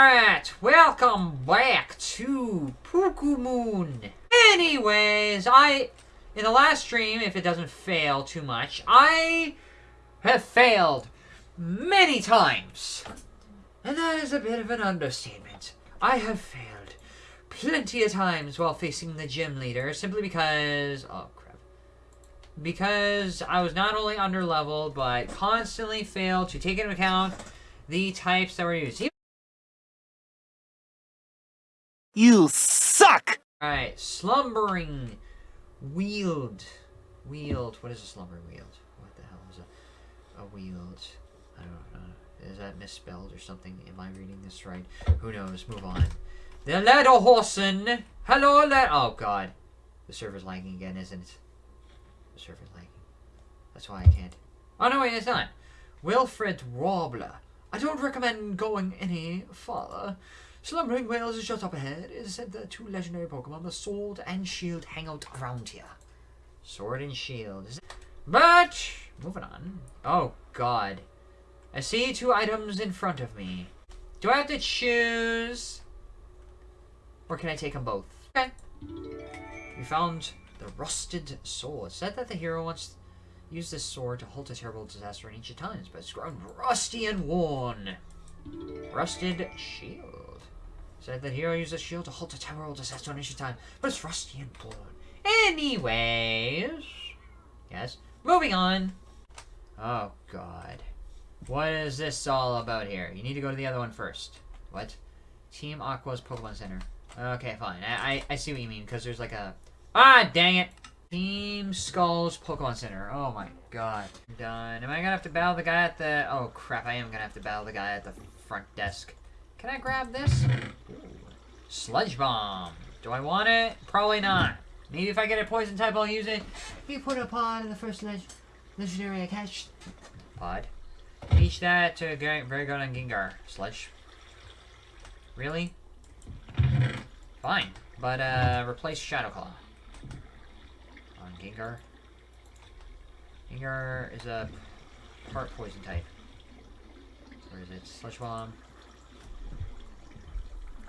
Alright, welcome back to Pukumoon. Anyways, I, in the last stream, if it doesn't fail too much, I have failed many times. And that is a bit of an understatement. I have failed plenty of times while facing the gym leader simply because, oh crap. Because I was not only under leveled, but constantly failed to take into account the types that were used. You suck! Alright, Slumbering Weald. Wield. What is a Slumbering Weald? What the hell is a, a wield? I don't know. Is that misspelled or something? Am I reading this right? Who knows? Move on. The Lederhosen. Hello, Led. Oh, God. The server's lagging again, isn't it? The server's lagging. That's why I can't. Oh, no, wait, it's not. Wilfred Wobbler. I don't recommend going any further. Slumbering Whales is just up ahead. It is said that two legendary Pokemon, the Sword and Shield, hang out around here. Sword and Shield. But, moving on. Oh, God. I see two items in front of me. Do I have to choose? Or can I take them both? Okay. We found the Rusted Sword. It said that the hero wants to use this sword to halt a terrible disaster in ancient times, but it's grown rusty and worn. Rusted Shield. Said that hero used a shield to halt a terrible disaster in ancient time, but it's rusty and worn. Anyways. Yes. Moving on. Oh, God. What is this all about here? You need to go to the other one first. What? Team Aqua's Pokemon Center. Okay, fine. I, I, I see what you mean, because there's like a... Ah, dang it! Team Skull's Pokemon Center. Oh my god. I'm done. Am I gonna have to battle the guy at the... Oh crap, I am gonna have to battle the guy at the front desk. Can I grab this? Sludge Bomb. Do I want it? Probably not. Maybe if I get a poison type, I'll use it. You put a pod in the first leg legendary I catch. Pod. Teach that to very good on Gengar. Sludge. Really? Fine. But, uh, replace Shadow Claw. On Gengar. Gengar is a part poison type. Where is it? Sludge Bomb.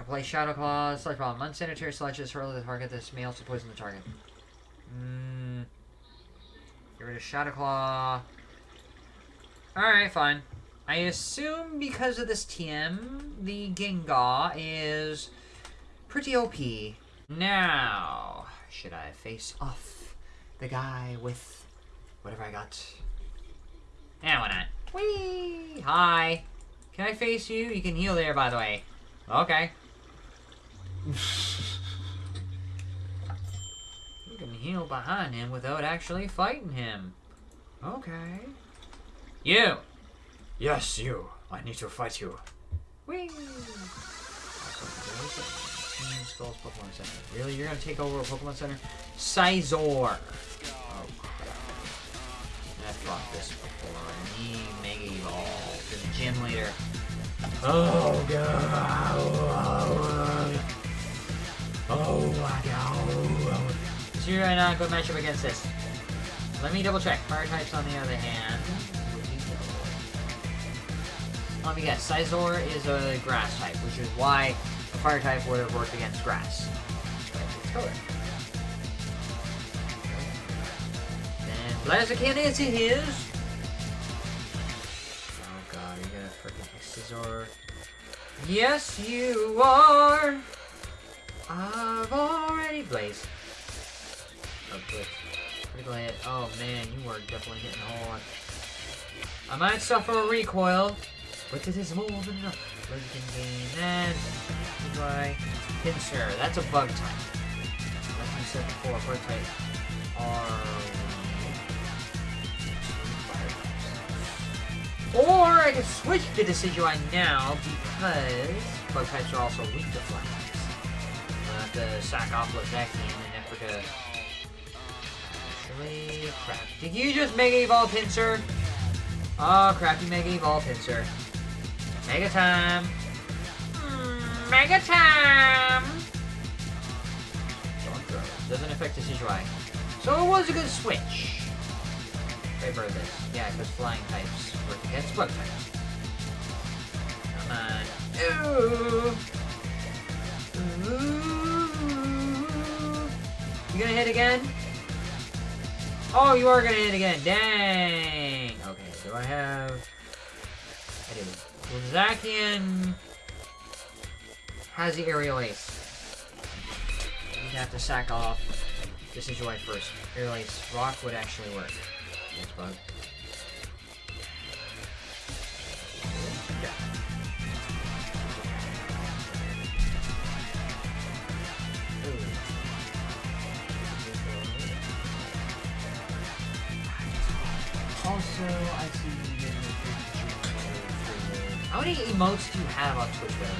Apply Shadow Claw, Sludge Bomb. Unsanitary sludges hurl the target. This may also poison the target. Mm. Get rid of Shadow Claw. Alright, fine. I assume because of this TM, the Gengar is pretty OP. Now, should I face off the guy with whatever I got? Yeah, why not? Whee! Hi. Can I face you? You can heal there, by the way. Okay. You can heal behind him without actually fighting him. Okay. You! Yes, you. I need to fight you. Whee! Skulls Pokemon Center. Really? You're gonna take over a Pokemon Center? Scizor! Oh crap. I fought this before. Need Mega Evolve. The gym leader. Oh god. Oh my god. So you're not good matchup against this. Let me double check. Fire types on the other hand. Let me guess. Scizor is a grass type, which is why a fire type would have worked against grass. Let's go. And Blaziken is his. Oh god, you're gonna freaking Scizor. Yes, you are. I've already blazed. Good. Critical hit. Oh man, you are definitely hitting hard. I might suffer a recoil, but it is more than enough. Legend gain and by Pinsir. That's a bug type. Like we said before, bug types are Or I can switch to Decidueye now because bug types are also weak to fly Uh, the sack off Lozaki in an effort to Actually, crap. Did you just Mega Evolve Pinsir? Oh, crap, you Mega Evolve Pinsir. Mega time! Mm, mega time! Doesn't affect the Decidueye. So it was a good switch. Favor this. Yeah, because flying types work against bug types. Come on. Ooh! Gonna hit again? Oh, you are gonna hit again. Dang. Okay, so I have. I do. Zakian has the aerial ace. You have to sack off Decidueye first. Aerial ace. Rock would actually work. Bug. How many emotes do you have on Twitch, brother?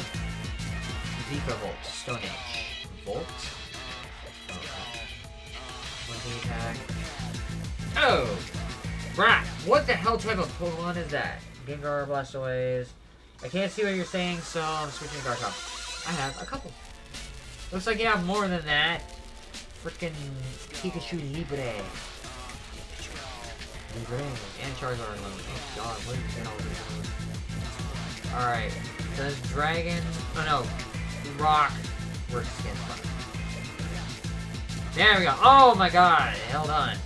Vikavolt, Stone Edge. Volt? Oh! Crap! What the hell type of Pokemon is that? Gengar, Blastoise. I can't see what you're saying, so I'm switching to Garchomp. I have a couple. Looks like you have more than that. Freaking Pikachu Libre. Libre. And Charizard alone. Oh god, what is that all? Alright. Does Dragon... Oh no. Rock works against. There we go. Oh my god. Held on.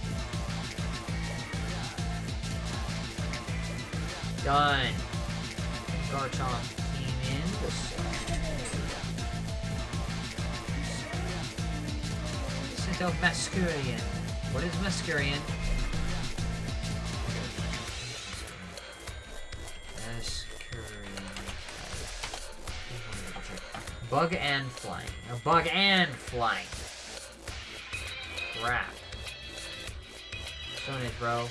Done. Garchomp came in. Sent out Masquerain. What is Masquerain? Bug and flying. A bug and flying. Crap. Stone Edge, bro.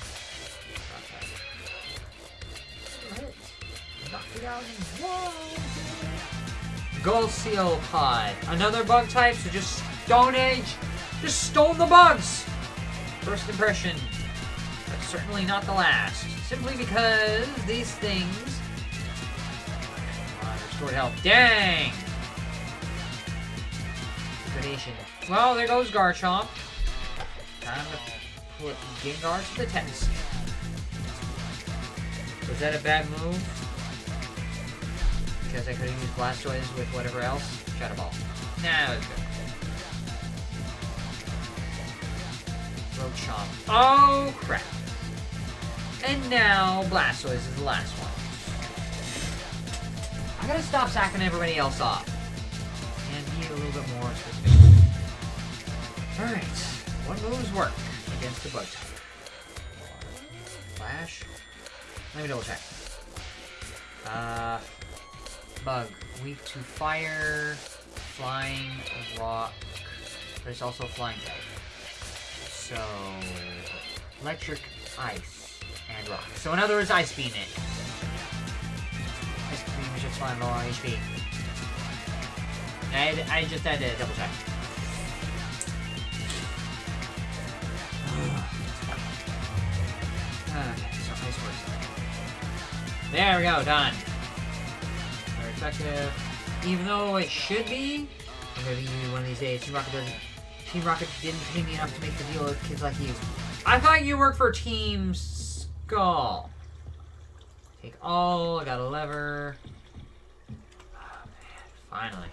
Gold Seal Pod. Another bug type, so just Stone Age. Just stone the bugs! First impression. But certainly not the last. Simply because these things... Uh, restored health. Dang! Well, there goes Garchomp. Time to put Gengar to the test. Was that a bad move? Because I could have used Blastoise with whatever else? Shadow Ball. Nah, it's good. Roachomp. Oh, crap. And now Blastoise is the last one. I gotta stop sacking everybody else off. Little bit more. Alright. What moves work against the bug type? Flash? Let me double check. Uh, bug. Weak to fire, flying, rock, but it's also flying type. So, electric, ice, and rock. So in other words, ice beam it. Ice beam is just low HP. I, I just had to double check. okay, so ice works. There we go, done. Very effective. Even though it should be, maybe one of these days, Team Rocket doesn't. Team Rocket didn't pay me enough to make the deal with kids like you. I thought you worked for Team Skull. Take all. I got a lever. Oh, man, finally.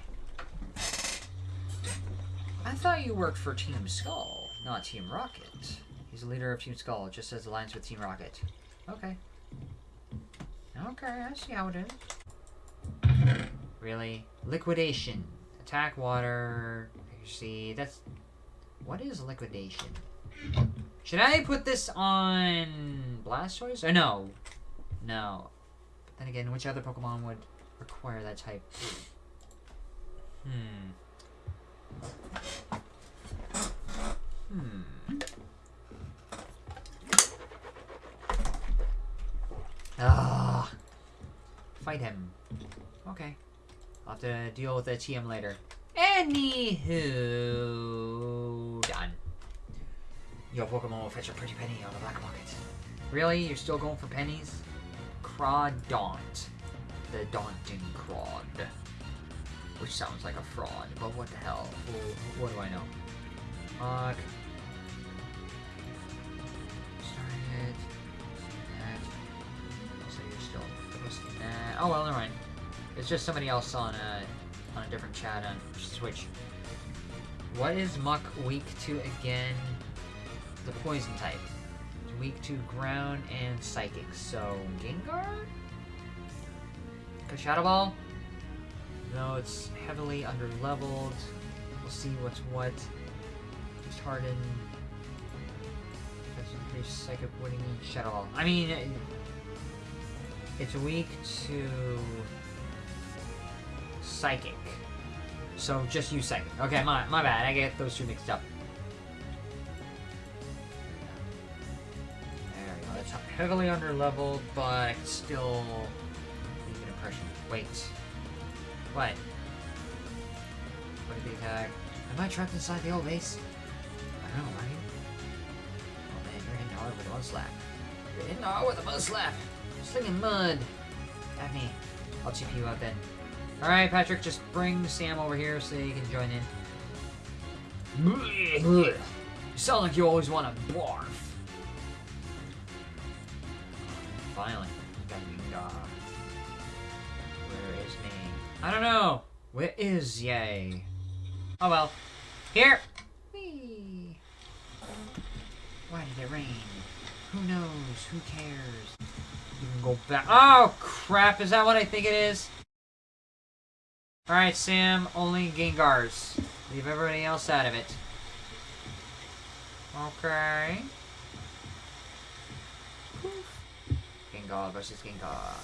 I thought you worked for Team Skull, not Team Rocket. He's the leader of Team Skull, just as alliance with Team Rocket. Okay. Okay, I see how it is. Really? Liquidation. Attack water. See, that's... What is liquidation? Should I put this on Blastoise? Or no. No. But then again, which other Pokemon would require that type? Hmm. Hmm. Ah. Fight him. Okay. I'll have to deal with the TM later. Anywho, done. Your Pokemon will fetch a pretty penny on the black market. Really? You're still going for pennies? Crawdaunt. The Daunting Crawd. Which sounds like a fraud, but what the hell? Wh- What do I know? Fuck. Started. That. So you're still posting that. Oh well, never mind. It's just somebody else on a on a different chat on Switch. What is Muk weak to again? The poison type. It's weak to ground and psychic. So Gengar? Shadow Ball? No, it's heavily under leveled. We'll see what's what. Just harden. That's increased psychic winning Shadow Ball. I mean, it- it's weak to psychic. So just use psychic. Okay, my my bad. I get those two mixed up. There we go. It's heavily under leveled, but still leave an impression. Wait. What? What did the attack? Am I trapped inside the old base? I don't know, right? Oh man, you're hitting hard with a mud slap. You're hitting hard with a mud slap. Slinging mud. At me. I'll TP you out then. Alright, Patrick, just bring Sam over here so you can join in. You sound like you always want to barf. Finally, I don't know. Where is Yay? Oh well. Here. Whee. Why did it rain? Who knows? Who cares? You can go back. Oh crap! Is that what I think it is? All right, Sam. Only Gengars. Leave everybody else out of it. Okay. Gengar versus Gengar.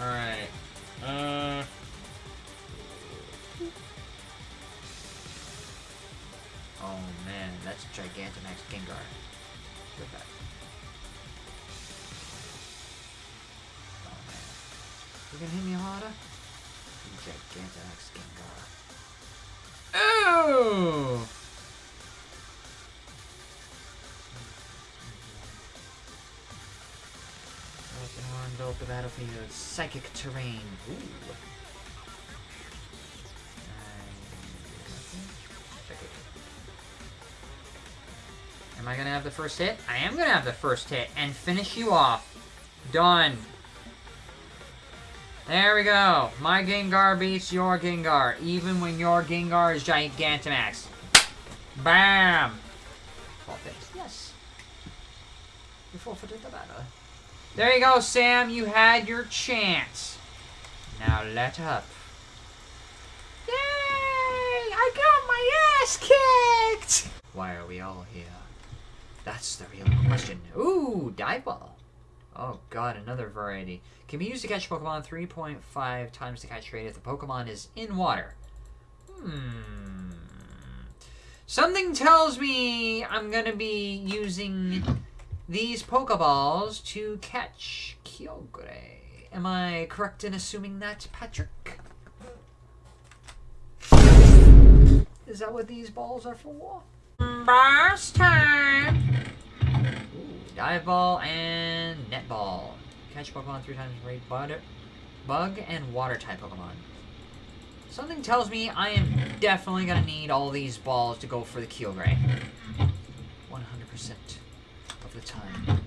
Alright. Uh. Oh man, that's Gigantamax Gengar. Look at that. Oh man. You gonna hit me harder? Gigantamax Gengar. Ooh! Built the battlefield. Psychic terrain. Ooh. Am I gonna have the first hit? I am gonna have the first hit and finish you off. Done. There we go. My Gengar beats your Gengar, even when your Gengar is Gigantamax. Bam! Forfeit. Yes. You forfeited the battle. There you go, Sam. You had your chance. Now let up. Yay! I got my ass kicked! Why are we all here? That's the real question. Ooh, dive ball. Oh god, another variety. Can be used to catch Pokemon 3.5 times the catch rate if the Pokemon is in water. Hmm. Something tells me I'm gonna be using these Pokeballs to catch Kyogre. Am I correct in assuming that, Patrick? Is that what these balls are for? Boss time! Ooh, dive ball and net ball. Catch Pokemon three times rate bug and water type Pokemon. Something tells me I am definitely gonna need all these balls to go for the Kyogre. 100% of the time.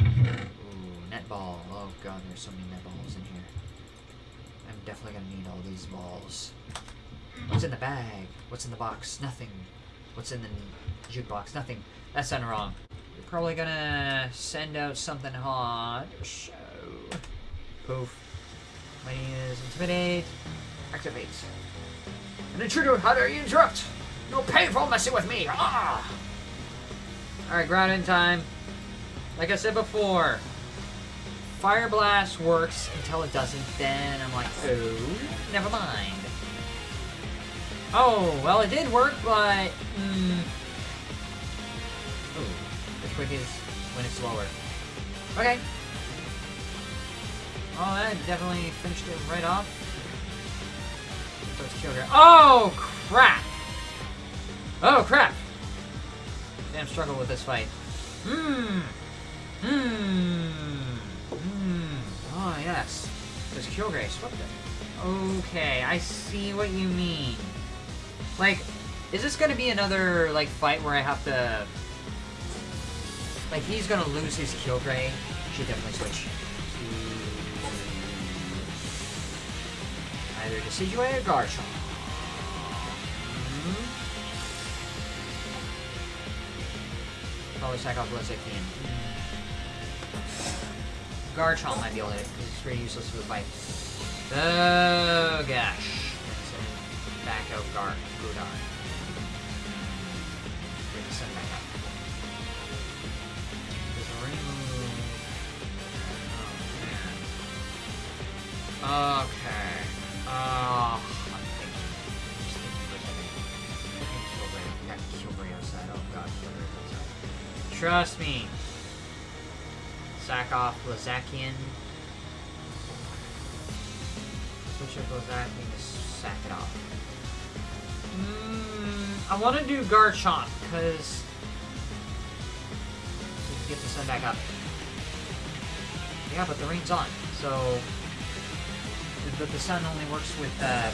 Ooh, net ball. Oh god, there's so many net balls in here. I'm definitely gonna need all these balls. What's in the bag? What's in the box? Nothing. What's in the jukebox? Nothing. That sounded wrong. You're probably gonna send out something hot. So, poof. My name is Intimidate. Activate. An intruder, how dare you interrupt? No painful messing with me! Ah! Alright, ground in time. Like I said before, Fire Blast works until it doesn't, then I'm like, oh, never mind. Oh, well it did work, but, mm, Ooh, quick is when it's lower. Okay. Oh, that definitely finished it right off. Kill here. Oh, crap! Oh, crap! Damn struggle with this fight. Hmm. Hmm. Hmm. Oh, yes. Because Kyogre swept it. Okay, I see what you mean. Like, is this gonna be another, like, fight where I have to... Like, he's gonna lose his Kyogre. Should definitely switch. Either Decidueye or Garchomp. Hmm. Probably sack off Blizzard can. Garchomp might be able to because it's pretty useless for the fight. Oh gosh. Back out Gar Gudar. Oh. Okay. Oh I'm. Just thinking for a second. I think Kyogre outside. Oh god. Trust me. Sack off Blaziken. Switch up Blaziken to sack it off. Mm, I want to do Garchomp because get the sun back up. Yeah, but the rain's on, so but the sun only works with uh,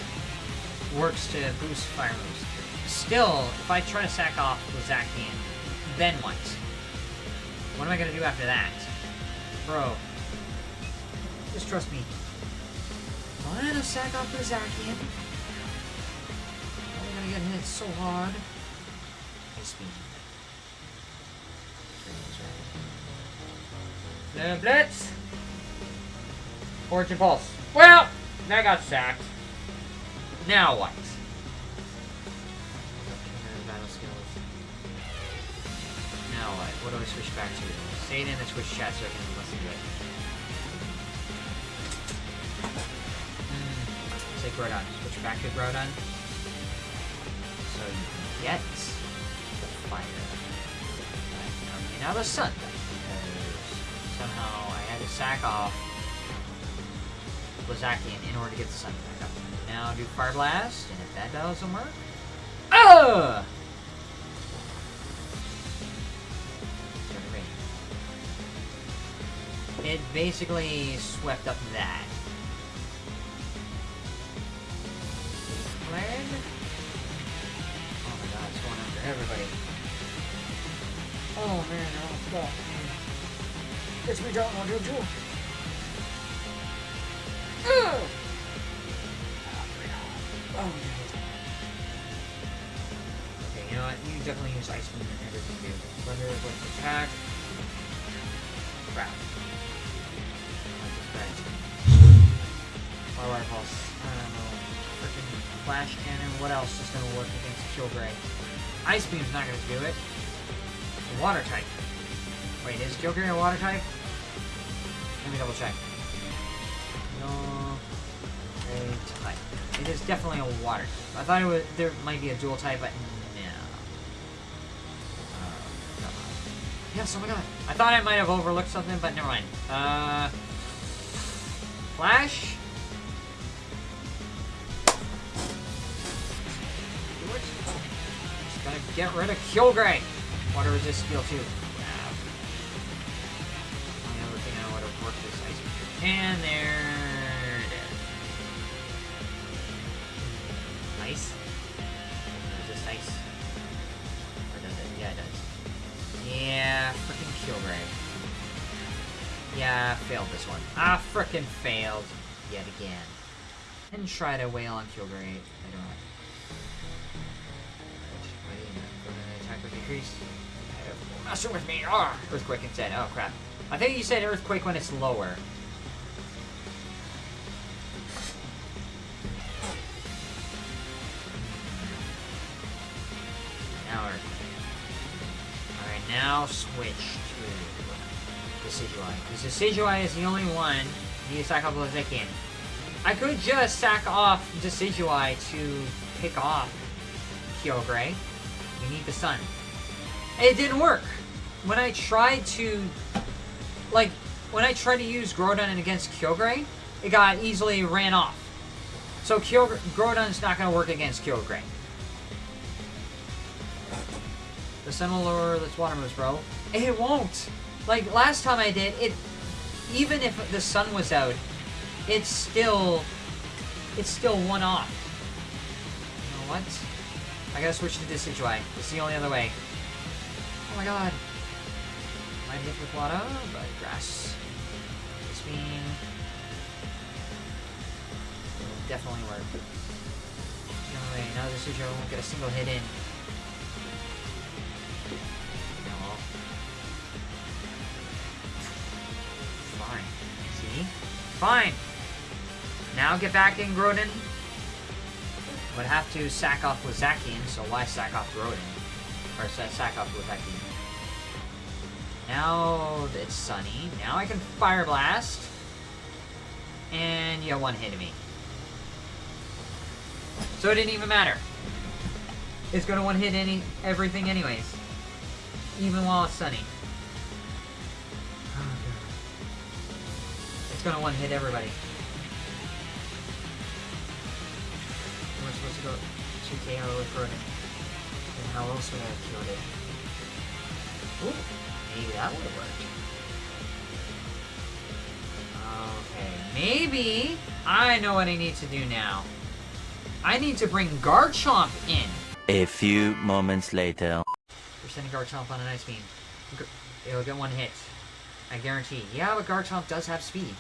works to boost fire moves. Still, if I try to sack off Blaziken, then what? What am I gonna do after that? Bro. Just trust me. I'm gonna sack off the Zacian. I'm gonna get hit so hard. The Blitz! Fortune Pulse. Well, that got sacked. Now what? What? What do I switch back to? Say it in the Twitch chat so I can listen to it. Hmm. Say Groudon. Switch back to Groudon. So you can get the fire. Okay, now the sun. Somehow I had to sack off Blaziken in order to get the sun back up. Now do Fire Blast, and if that doesn't work... Ugh! It basically swept up that. Land? Oh my god, it's going after everybody. Oh man, they're all stuck. It's me down, I'll do too. Oh god. Okay, you know what? You definitely use Ice Beam and everything, dude. Thunder is going to attack. Crap. Pulse. I don't know. Freaking Flash Cannon. What else is to work against Kyogre? Ice Beam's not to do it. Water type. Wait, is Kyogre a water type? Let me double check. No. A type. It is definitely a water type. I thought it was there might be a dual type, but no. Uh. Yes, oh my god. I thought I might have overlooked something, but never mind. Uh, Flash? Get rid of Kyogre. Water resist skill 2. Wow. Only other thing I would have worked is ice. And there it is. Ice? Is this ice? Or does it? Yeah, it does. Yeah, freaking Kyogre. Yeah, failed this one. I frickin' failed. Yet again. And try to wail on Kyogre later on. Wait, with. Messing with me! Ah! Earthquake instead. Oh, crap. I think you said Earthquake when it's lower. Now. Alright, now switch to Decidueye. Because Decidueye is the only one you can sack off can. I could just sack off Decidueye to pick off Kyogre. We need the sun. It didn't work. When I tried to, like, when I tried to use Groudon against Kyogre, it got easily ran off. So Kyogre, not going to work against Kyogre. The lower its water moves, bro. It won't. Like, last time I did, it, even if the sun was out, it's still, it's still one off. You know what? I gotta switch to Decidueye. It's the only other way. Oh my god. Might hit with water, but grass. Spin. It'll definitely work. No way, now this is your won't get a single hit in. No. Fine. See? Fine! Now get back in, Groudon. Would have to sack off with Zacian, so why sack off Groudon? Or sa- sack off with Zacian. Now it's sunny. Now I can Fire Blast. And you one hit me. So it didn't even matter. It's gonna one hit any everything anyways. Even while it's sunny. Oh, It's gonna one hit everybody. We're supposed to go 2KO with Rodent. And how else would I have killed it? Ooh, maybe that would have worked. Okay, maybe I know what I need to do now. I need to bring Garchomp in. A few moments later. We're sending Garchomp on an ice beam. It'll get one hit. I guarantee. Yeah, but Garchomp does have speed.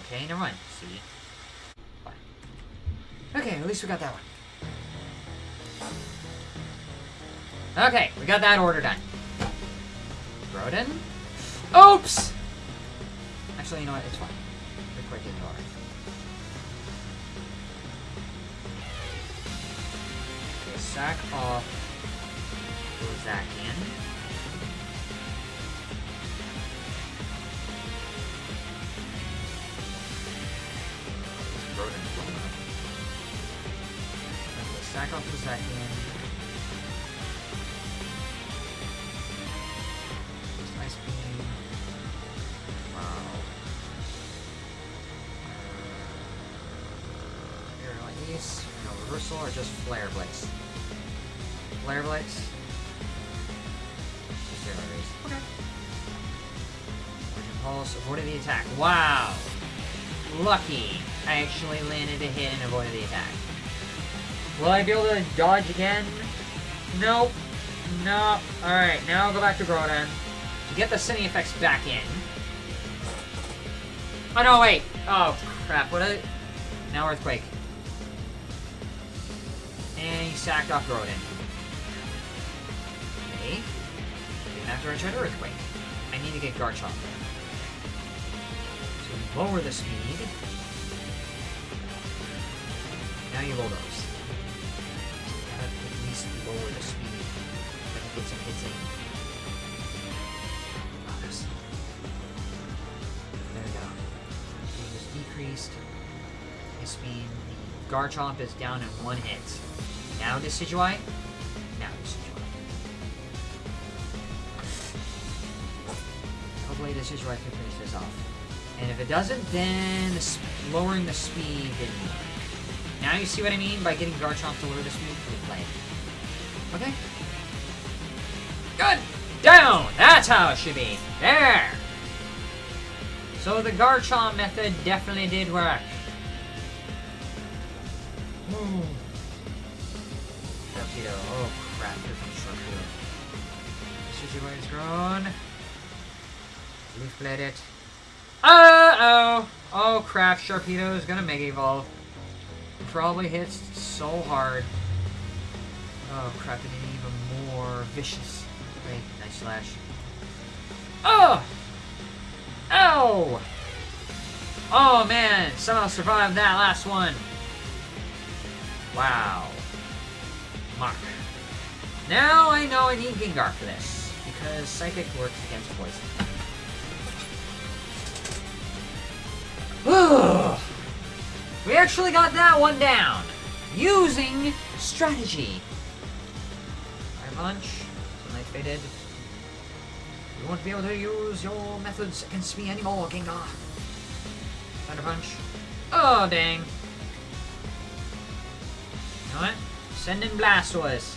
Okay, never mind. See. Fine. Okay, at least we got that one. Okay, we got that order done. Broden? Oops! Actually, you know what? It's fine. We're quick ignore. Okay, sack off. Groudon. Okay, sack off Zacian. Nice Wow! Lucky. I actually landed a hit and avoided the attack. Will I be able to dodge again? Nope. No. Alright, now I'll go back to Groudon. To get the Cine effects back in. Oh no, wait! Oh, crap. What a... Now Earthquake. And he sacked off Groudon. Okay. After I tried Earthquake. I need to get Garchomp. To lower the speed. Now you roll those. Gotta at least lower the speed. I can get some hits in. There we go. Speed is decreased. His speed, the Garchomp is down in one hit. Now Decidueye. Now Decidueye. Hopefully Decidueye can finish this off. And if it doesn't, then the lowering the speed. Now you see what I mean by getting Garchomp to lower the speed for the play. Okay. Good! Down! That's how it should be. There! So the Garchomp method definitely did work. Hmm. Oh crap, here comes Sharpedo. Decidueye is grown. Leaf blade it. Uh-oh! Oh crap, Sharpedo is gonna Mega Evolve. Probably hits so hard. Oh crap, and even more vicious. Wait, nice slash. Oh! Ow! Oh man, somehow survived that last one. Wow. Mark. Now I know I need Gengar for this, because Psychic works against poison. we actually got that one down, using strategy. Fire Punch, Sunlight Faded. You won't be able to use your methods against me anymore, Gengar. Thunder Punch. Oh, dang. You know what? Send in Blastoise.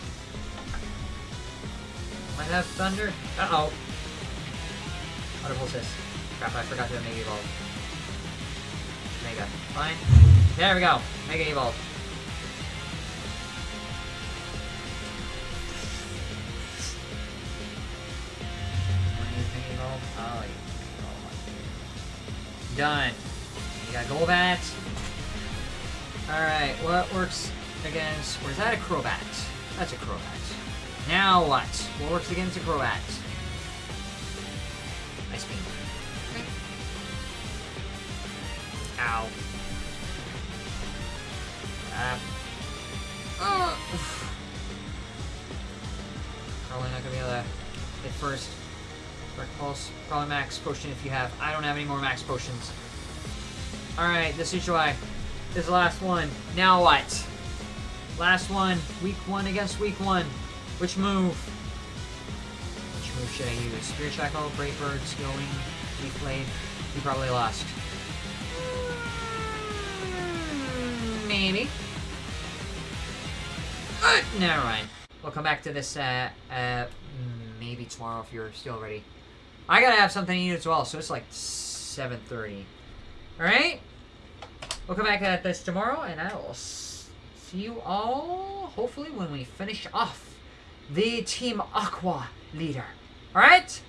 Might have Thunder. Uh-oh. Water Pulse this. Crap, I forgot to Mega Evolve. Mega. Fine. There we go. Mega Evolve. Mega Evolve? Oh. Done. You got Golbat. Alright, what works against... Or is that a Crobat? That's a Crobat. Now what? What works against a Crobat? Ice Beam. Ow. Uh, probably not gonna be able to hit first. Dark Pulse, probably max potion if you have. I don't have any more max potions. Alright, this is July. This is the last one. Now what? Last one. Week one against week one. Which move? Which move should I use? Spirit Shackle, Brave Bird, Skilling, Leaf Blade. You probably lost. Maybe. Uh, never mind. We'll come back to this uh, uh, maybe tomorrow if you're still ready. I gotta have something to eat as well, so it's like 7.30. Alright? We'll come back at this tomorrow, and I will see you all, hopefully, when we finish off the Team Aqua leader. Alright?